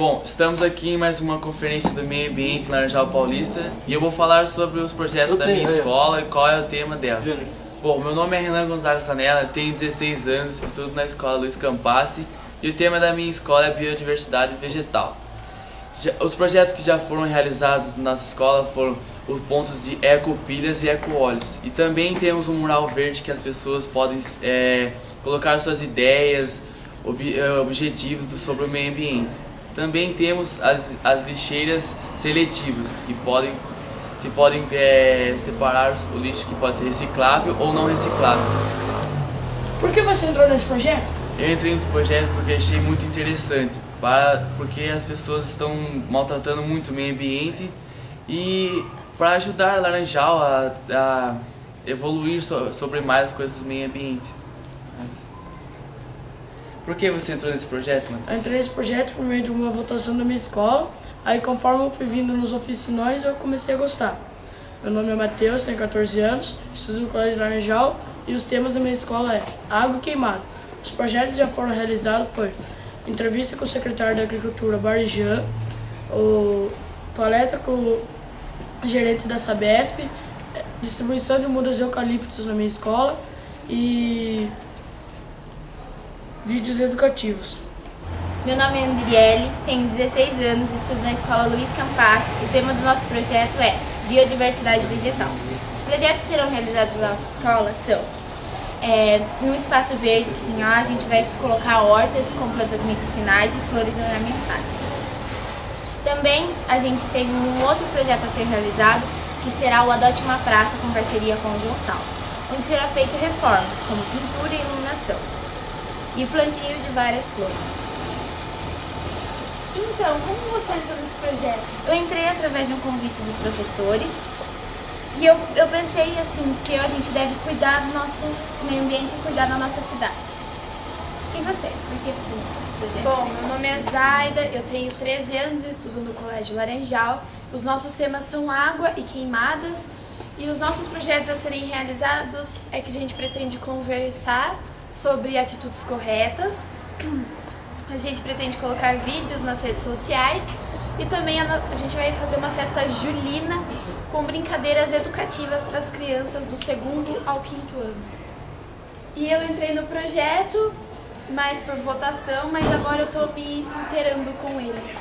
Bom, estamos aqui em mais uma conferência do meio ambiente na Laranjal Paulista e eu vou falar sobre os projetos da minha escola e qual é o tema dela. Bom, meu nome é Renan Gonzaga Sanella, tenho 16 anos, estudo na escola Luiz Campassi e o tema da minha escola é biodiversidade vegetal. Os projetos que já foram realizados na nossa escola foram os pontos de ecopilhas e ecoóleos. E também temos um mural verde que as pessoas podem é, colocar suas ideias, ob, é, objetivos do, sobre o meio ambiente. Também temos as, as lixeiras seletivas, que podem, que podem é, separar o lixo que pode ser reciclável ou não reciclável. Por que você entrou nesse projeto? Eu entrei nesse projeto porque achei muito interessante, para, porque as pessoas estão maltratando muito o meio ambiente e para ajudar a Laranjal a, a evoluir so, sobre mais as coisas do meio ambiente. Por que você entrou nesse projeto, Eu entrei nesse projeto por meio de uma votação da minha escola, aí conforme eu fui vindo nos oficinóis eu comecei a gostar. Meu nome é Matheus, tenho 14 anos, estudo no Colégio Laranjal e os temas da minha escola é água queimada. Os projetos já foram realizados foi entrevista com o secretário da Agricultura Barijan, o palestra com o gerente da Sabesp, distribuição de mudas de eucaliptos na minha escola e vídeos educativos. Meu nome é Andriele, tenho 16 anos, estudo na escola Luiz Campas. O tema do nosso projeto é Biodiversidade Vegetal. Os projetos que serão realizados na nossa escola são é, no espaço verde que tem lá, a gente vai colocar hortas com plantas medicinais e flores ornamentais. Também a gente tem um outro projeto a ser realizado, que será o Adote uma Praça com parceria com o João onde será feito reformas, como pintura e iluminação, e plantio de várias flores. Então, como você entrou nesse projeto? Eu entrei através de um convite dos professores e eu, eu pensei assim, que a gente deve cuidar do nosso meio ambiente e cuidar da nossa cidade. E você? Por que você Bom, meu nome é Zaida, eu tenho 13 anos e estudo no Colégio Laranjal. Os nossos temas são água e queimadas. E os nossos projetos a serem realizados é que a gente pretende conversar sobre atitudes corretas. A gente pretende colocar vídeos nas redes sociais e também a, gente vai fazer uma festa julina com brincadeiras educativas para as crianças do segundo ao quinto ano. E eu entrei no projeto, mais por votação, mas agora eu estou me inteirando com ele.